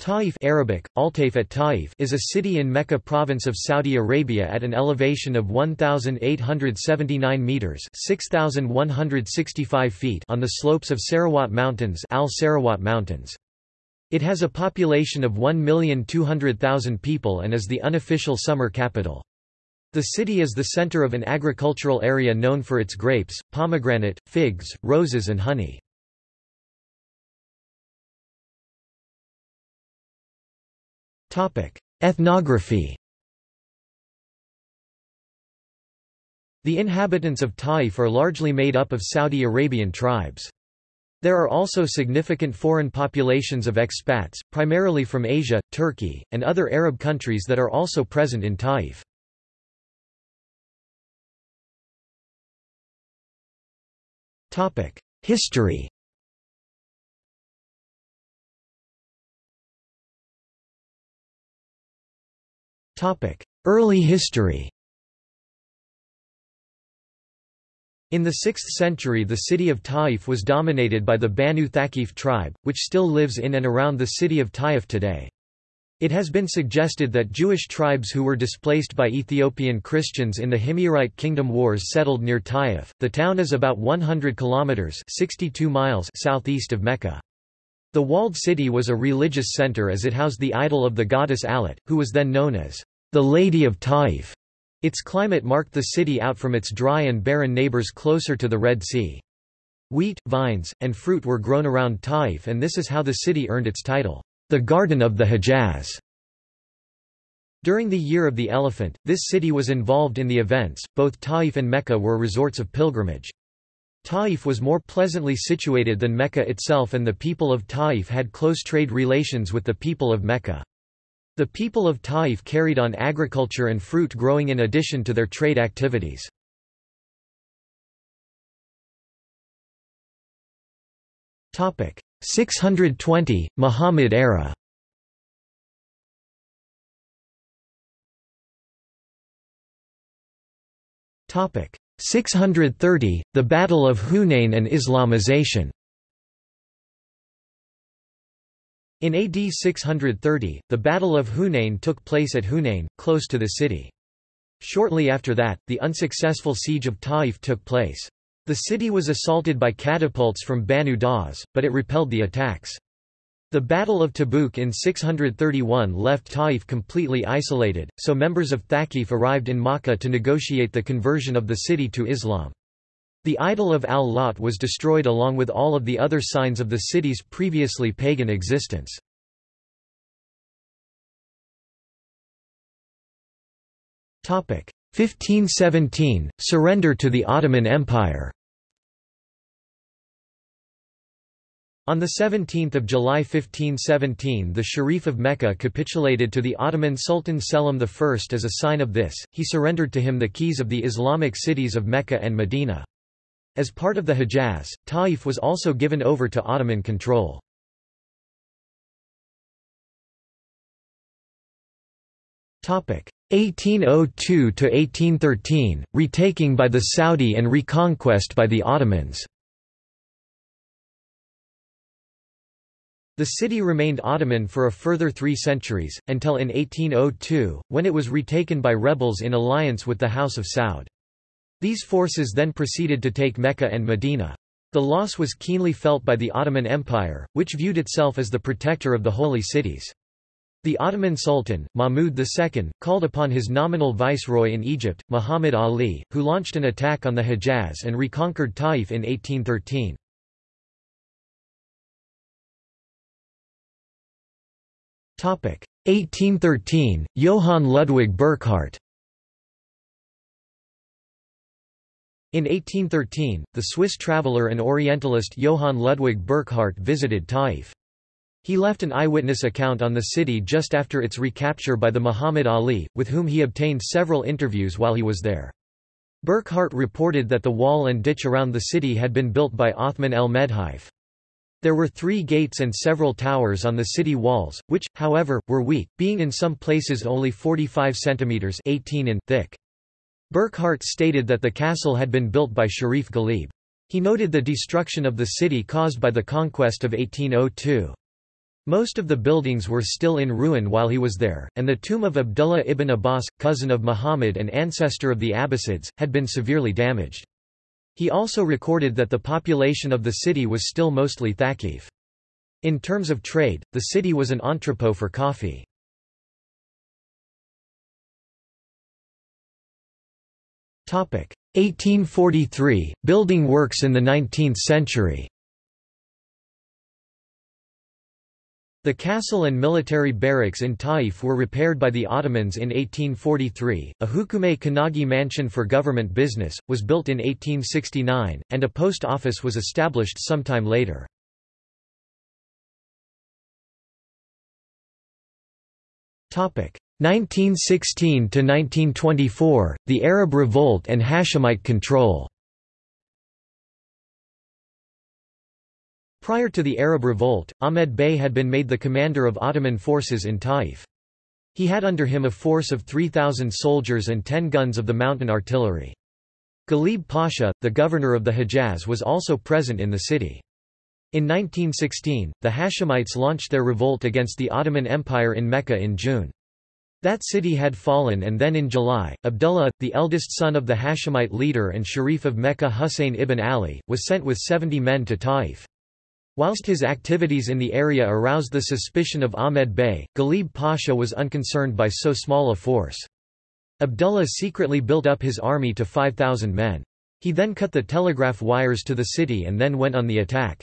Taif Arabic, Altaif at Taif is a city in Mecca province of Saudi Arabia at an elevation of 1,879 metres 6,165 feet on the slopes of Sarawat Mountains, Al Sarawat Mountains. It has a population of 1,200,000 people and is the unofficial summer capital. The city is the centre of an agricultural area known for its grapes, pomegranate, figs, roses and honey. Ethnography The inhabitants of Taif are largely made up of Saudi Arabian tribes. There are also significant foreign populations of expats, primarily from Asia, Turkey, and other Arab countries that are also present in Taif. History Early history In the 6th century the city of Taif was dominated by the Banu Thaqif tribe, which still lives in and around the city of Taif today. It has been suggested that Jewish tribes who were displaced by Ethiopian Christians in the Himyarite Kingdom Wars settled near Taif. The town is about 100 kilometers (62 miles) southeast of Mecca. The walled city was a religious center as it housed the idol of the goddess al-Lat, who was then known as the Lady of Taif. Its climate marked the city out from its dry and barren neighbors closer to the Red Sea. Wheat, vines, and fruit were grown around Taif and this is how the city earned its title, the Garden of the Hejaz. During the Year of the Elephant, this city was involved in the events, both Taif and Mecca were resorts of pilgrimage. Taif was more pleasantly situated than Mecca itself and the people of Taif had close trade relations with the people of Mecca. The people of Taif carried on agriculture and fruit growing in addition to their trade activities. Topic 620 Muhammad era. Topic 630 The Battle of Hunain and Islamization. In AD 630, the Battle of Hunain took place at Hunain, close to the city. Shortly after that, the unsuccessful siege of Taif took place. The city was assaulted by catapults from Banu Daws, but it repelled the attacks. The Battle of Tabuk in 631 left Taif completely isolated, so members of Thaqif arrived in Makkah to negotiate the conversion of the city to Islam. The idol of al-Lat was destroyed along with all of the other signs of the city's previously pagan existence. Topic 1517 Surrender to the Ottoman Empire. On 17 July 1517 the Sharif of Mecca capitulated to the Ottoman Sultan Selim I as a sign of this, he surrendered to him the keys of the Islamic cities of Mecca and Medina. As part of the Hejaz, Taif was also given over to Ottoman control. Topic 1802 to 1813 retaking by the Saudi and reconquest by the Ottomans. The city remained Ottoman for a further three centuries, until in 1802, when it was retaken by rebels in alliance with the House of Saud. These forces then proceeded to take Mecca and Medina. The loss was keenly felt by the Ottoman Empire, which viewed itself as the protector of the holy cities. The Ottoman Sultan, Mahmud II, called upon his nominal viceroy in Egypt, Muhammad Ali, who launched an attack on the Hejaz and reconquered Taif in 1813. Topic 1813 Johann Ludwig Burckhardt In 1813, the Swiss traveller and Orientalist Johann Ludwig Burckhardt visited Taif. He left an eyewitness account on the city just after its recapture by the Muhammad Ali, with whom he obtained several interviews while he was there. Burckhardt reported that the wall and ditch around the city had been built by Othman el-Medhif. There were three gates and several towers on the city walls, which, however, were weak, being in some places only 45 centimeters 18 in thick. Burckhardt stated that the castle had been built by Sharif Ghalib. He noted the destruction of the city caused by the conquest of 1802. Most of the buildings were still in ruin while he was there, and the tomb of Abdullah ibn Abbas, cousin of Muhammad and ancestor of the Abbasids, had been severely damaged. He also recorded that the population of the city was still mostly Thaqif. In terms of trade, the city was an entrepot for coffee. 1843 – Building works in the 19th century. The castle and military barracks in Taif were repaired by the Ottomans in 1843, a Hukume Kanagi mansion for government business, was built in 1869, and a post office was established sometime later. 1916–1924, the Arab Revolt and Hashemite control Prior to the Arab Revolt, Ahmed Bey had been made the commander of Ottoman forces in Taif. He had under him a force of 3,000 soldiers and 10 guns of the mountain artillery. Ghalib Pasha, the governor of the Hejaz was also present in the city. In 1916, the Hashemites launched their revolt against the Ottoman Empire in Mecca in June. That city had fallen and then in July, Abdullah, the eldest son of the Hashemite leader and Sharif of Mecca Hussein ibn Ali, was sent with 70 men to Taif. Whilst his activities in the area aroused the suspicion of Ahmed Bey, Ghalib Pasha was unconcerned by so small a force. Abdullah secretly built up his army to 5,000 men. He then cut the telegraph wires to the city and then went on the attack.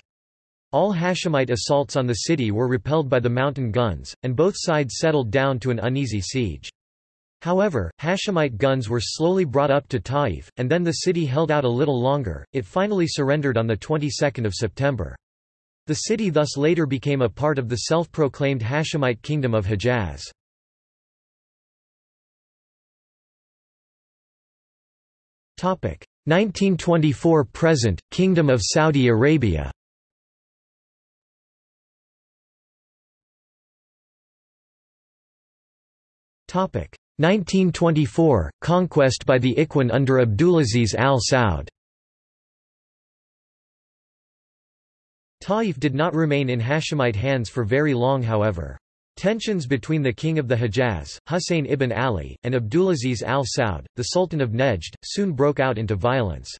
All Hashemite assaults on the city were repelled by the mountain guns, and both sides settled down to an uneasy siege. However, Hashemite guns were slowly brought up to Taif, and then the city held out a little longer, it finally surrendered on the 22nd of September. The city thus later became a part of the self-proclaimed Hashemite Kingdom of Hejaz. Topic 1924 present Kingdom of Saudi Arabia. 1924 Conquest by the Ikhwan under Abdulaziz al Saud. Taif did not remain in Hashemite hands for very long however. Tensions between the king of the Hejaz, Husayn ibn Ali, and Abdulaziz al Saud, the Sultan of Nejd, soon broke out into violence.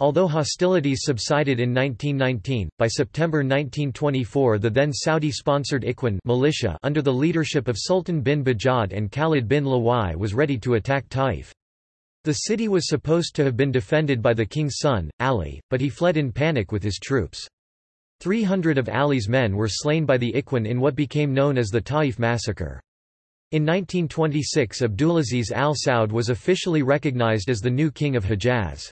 Although hostilities subsided in 1919, by September 1924 the then Saudi-sponsored Ikhwan militia under the leadership of Sultan bin Bajad and Khalid bin Luwai was ready to attack Taif. The city was supposed to have been defended by the king's son, Ali, but he fled in panic with his troops. 300 of Ali's men were slain by the Ikhwan in what became known as the Taif massacre. In 1926 Abdulaziz al Saud was officially recognized as the new king of Hejaz.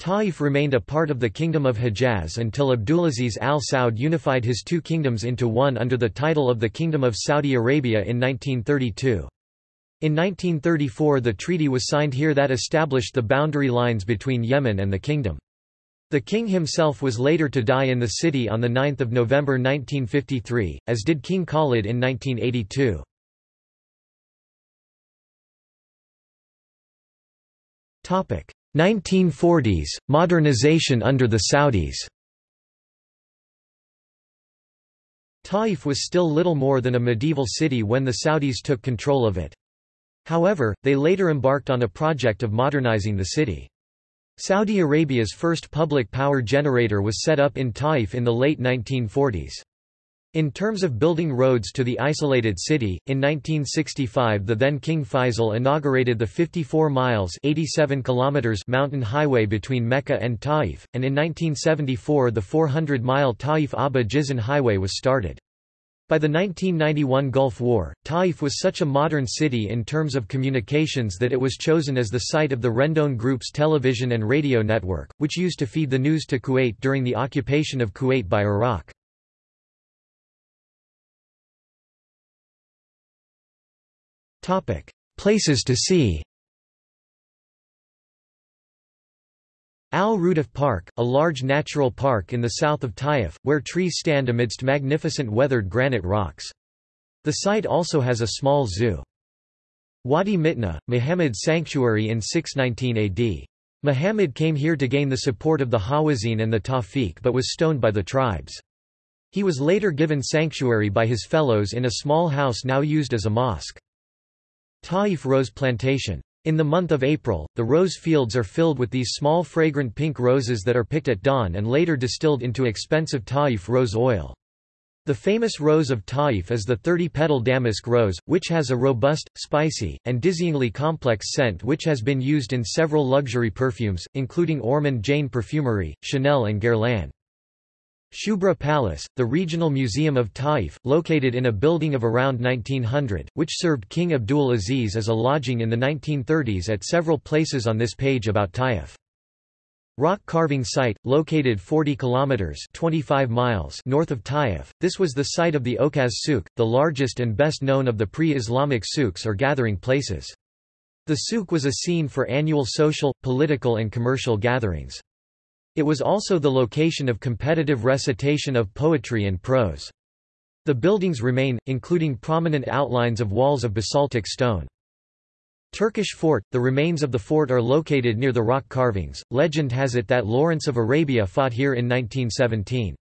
Taif remained a part of the Kingdom of Hejaz until Abdulaziz al Saud unified his two kingdoms into one under the title of the Kingdom of Saudi Arabia in 1932. In 1934 the treaty was signed here that established the boundary lines between Yemen and the kingdom. The king himself was later to die in the city on 9 November 1953, as did King Khalid in 1982. 1940s, modernization under the Saudis Taif was still little more than a medieval city when the Saudis took control of it. However, they later embarked on a project of modernizing the city. Saudi Arabia's first public power generator was set up in Taif in the late 1940s. In terms of building roads to the isolated city, in 1965 the then King Faisal inaugurated the 54 miles 87 kilometers mountain highway between Mecca and Taif, and in 1974 the 400-mile Taif-Abha Jizan highway was started. By the 1991 Gulf War, Taif was such a modern city in terms of communications that it was chosen as the site of the Rendon Group's television and radio network, which used to feed the news to Kuwait during the occupation of Kuwait by Iraq. Places to see Al Rudaf Park, a large natural park in the south of Taif, where trees stand amidst magnificent weathered granite rocks. The site also has a small zoo. Wadi Mitna, Muhammad's sanctuary in 619 AD. Muhammad came here to gain the support of the Hawazin and the Tawfiq but was stoned by the tribes. He was later given sanctuary by his fellows in a small house now used as a mosque. Taif Rose Plantation. In the month of April, the rose fields are filled with these small fragrant pink roses that are picked at dawn and later distilled into expensive Taif rose oil. The famous rose of Taif is the 30-petal damask rose, which has a robust, spicy, and dizzyingly complex scent which has been used in several luxury perfumes, including Ormonde Jayne Perfumery, Chanel and Guerlain. Shubra Palace, the regional museum of Taif, located in a building of around 1900, which served King Abdul Aziz as a lodging in the 1930s at several places on this page about Taif. Rock carving site, located 40 kilometers (25 miles) north of Taif. This was the site of the Okaz Souk, the largest and best known of the pre-Islamic souks or gathering places. The souk was a scene for annual social, political and commercial gatherings. It was also the location of competitive recitation of poetry and prose. The buildings remain, including prominent outlines of walls of basaltic stone. Turkish fort, the remains of the fort are located near the rock carvings. Legend has it that Lawrence of Arabia fought here in 1917.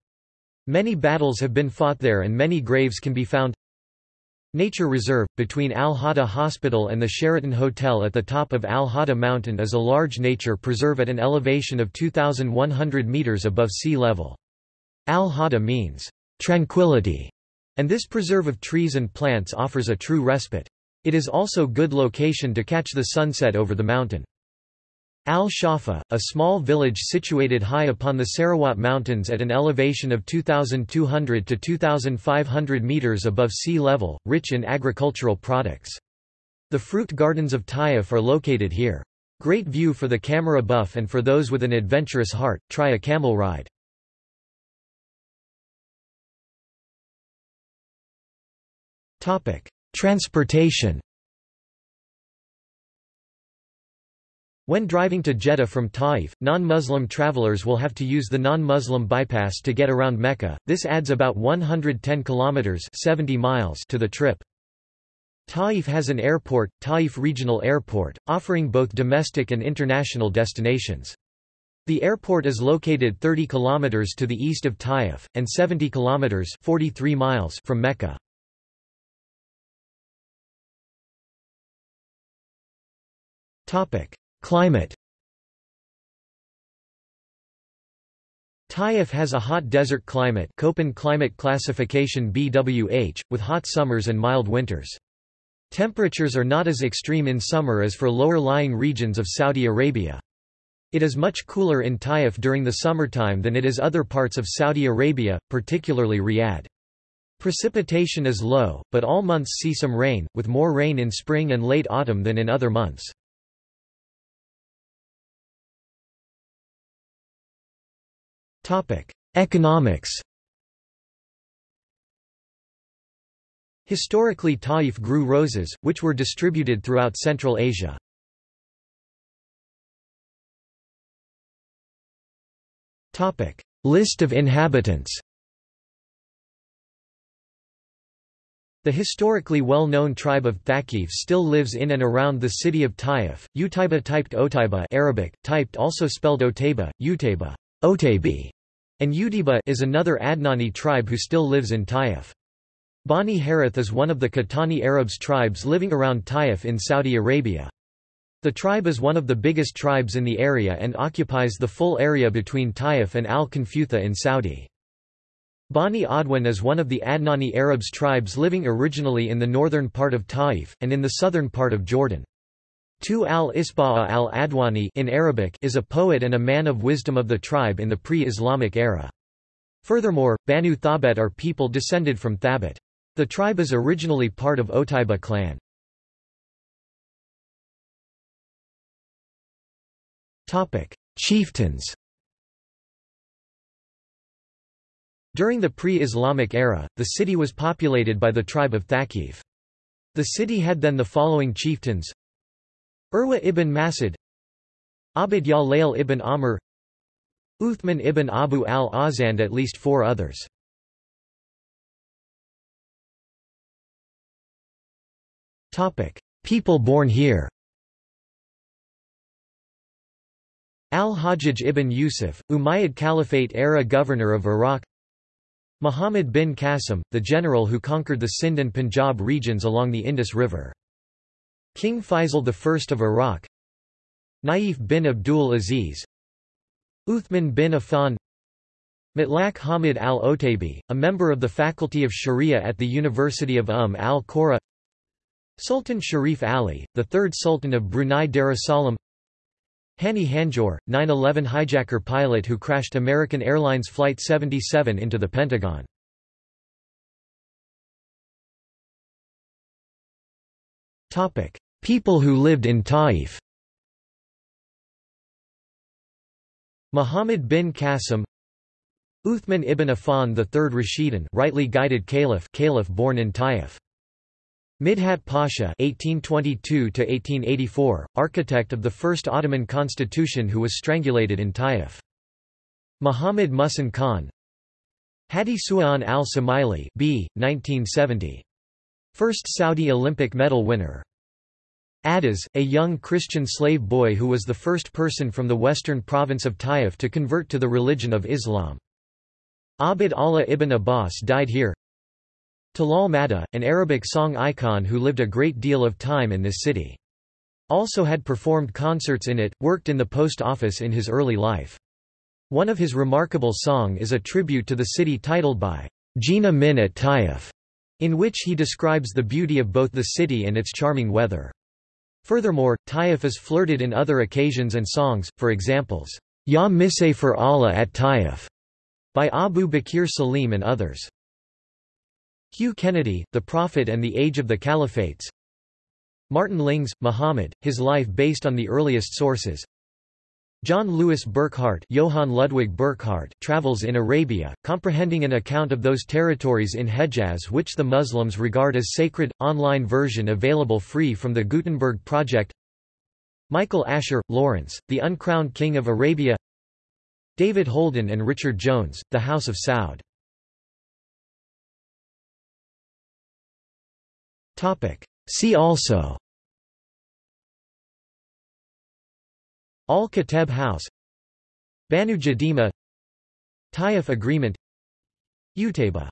Many battles have been fought there and many graves can be found Nature Reserve, between Al-Hada Hospital and the Sheraton Hotel at the top of Al-Hada Mountain is a large nature preserve at an elevation of 2,100 metres above sea level. Al-Hada means, tranquility, and this preserve of trees and plants offers a true respite. It is also good location to catch the sunset over the mountain. Al-Shafa, a small village situated high upon the Sarawat Mountains at an elevation of 2,200 to 2,500 metres above sea level, rich in agricultural products. The fruit gardens of Taif are located here. Great view for the camera buff and for those with an adventurous heart, try a camel ride. Transportation When driving to Jeddah from Taif, non-Muslim travelers will have to use the non-Muslim bypass to get around Mecca. This adds about 110 kilometers (70 miles) to the trip. Taif has an airport, Taif Regional Airport, offering both domestic and international destinations. The airport is located 30 kilometers to the east of Taif and 70 kilometers (43 miles) from Mecca. Topic: Climate Taif has a hot desert climate Köppen climate classification BWH, with hot summers and mild winters. Temperatures are not as extreme in summer as for lower-lying regions of Saudi Arabia. It is much cooler in Taif during the summertime than it is other parts of Saudi Arabia, particularly Riyadh. Precipitation is low, but all months see some rain, with more rain in spring and late autumn than in other months. Economics Historically Taif grew roses, which were distributed throughout Central Asia. List of inhabitants The historically well-known tribe of Thaqif still lives in and around the city of Taif. Utaiba typed Otaiba Arabic, typed also spelled Otaiba, Utaiba, Otaibi, and Udiba is another Adnani tribe who still lives in Taif. Bani Harith is one of the Qahtani Arabs tribes living around Taif in Saudi Arabia. The tribe is one of the biggest tribes in the area and occupies the full area between Taif and Al-Khnfutha in Saudi. Bani Adwan is one of the Adnani Arabs tribes living originally in the northern part of Taif, and in the southern part of Jordan. Tu al-Isba'a al-Adwani in Arabic is a poet and a man of wisdom of the tribe in the pre-Islamic era. Furthermore, Banu Thabit are people descended from Thabit. The tribe is originally part of Otaiba clan. Chieftains During the pre-Islamic era, the city was populated by the tribe of Thaqif. The city had then the following chieftains Urwa ibn Masud Abd Layl ibn Amr Uthman ibn Abu al-Azz and at least four others. People born here Al-Hajjaj ibn Yusuf, Umayyad Caliphate era governor of Iraq Muhammad bin Qasim, the general who conquered the Sind and Punjab regions along the Indus River. King Faisal I of Iraq. Naif bin Abdul Aziz. Uthman bin Affan. Mutlaq Hamid al-Otaibi, a member of the Faculty of Sharia at the University of Umm al-Qura. Sultan Sharif Ali, the third Sultan of Brunei Darussalam. Hani Hanjour, 9-11 hijacker pilot who crashed American Airlines Flight 77 into the Pentagon. People who lived in Taif Muhammad bin Qasim Uthman ibn Affan Third Rashidun rightly guided caliph caliph born in Taif Midhat Pasha (1822–1884), architect of the first Ottoman constitution, who was strangulated in Taif. Muhammad Muhsin Khan, Hadi Su'an al-Samaili (b. 1970), first Saudi Olympic medal winner. Adaz, a young Christian slave boy who was the first person from the western province of Taif to convert to the religion of Islam. Abd Allah ibn Abbas died here. Talal Maddah, an Arabic song icon who lived a great deal of time in this city. Also had performed concerts in it, worked in the post office in his early life. One of his remarkable song is a tribute to the city titled by Jina Min at Taif, in which he describes the beauty of both the city and its charming weather. Furthermore, Taif is flirted in other occasions and songs, for examples, Ya for Allah at Taif, by Abu Bakir Salim and others. Hugh Kennedy, The Prophet and the Age of the Caliphates Martin Lings, Muhammad, his life based on the earliest sources John Louis Burckhardt Johann Ludwig Burckhardt travels in Arabia, comprehending an account of those territories in Hejaz which the Muslims regard as sacred, online version available free from the Gutenberg Project. Michael Asher, Lawrence, The Uncrowned King of Arabia. David Holden and Richard Jones, The House of Saud. See also Al-Kateb House Banu Jadima Taif Agreement Utaiba